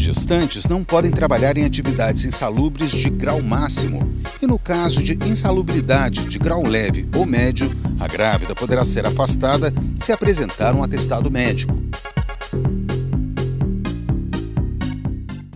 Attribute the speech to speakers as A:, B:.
A: gestantes não podem trabalhar em atividades insalubres de grau máximo e, no caso de insalubridade de grau leve ou médio, a grávida poderá ser afastada se apresentar um atestado médico.